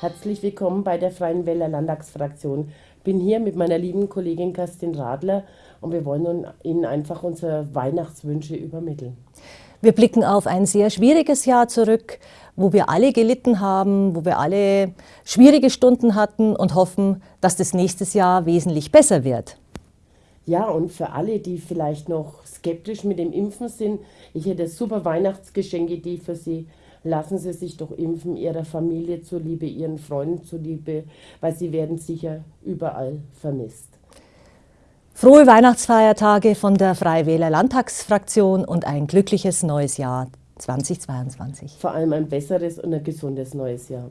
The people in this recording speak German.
Herzlich willkommen bei der Freien Wähler Landtagsfraktion. Bin hier mit meiner lieben Kollegin Kerstin Radler und wir wollen Ihnen einfach unsere Weihnachtswünsche übermitteln. Wir blicken auf ein sehr schwieriges Jahr zurück, wo wir alle gelitten haben, wo wir alle schwierige Stunden hatten und hoffen, dass das nächstes Jahr wesentlich besser wird. Ja, und für alle, die vielleicht noch skeptisch mit dem Impfen sind, ich hätte super Weihnachtsgeschenkidee für Sie lassen Sie sich doch impfen, Ihrer Familie zuliebe, Ihren Freunden zuliebe, weil Sie werden sicher überall vermisst. Frohe Weihnachtsfeiertage von der Freiwähler Landtagsfraktion und ein glückliches neues Jahr 2022. Vor allem ein besseres und ein gesundes neues Jahr.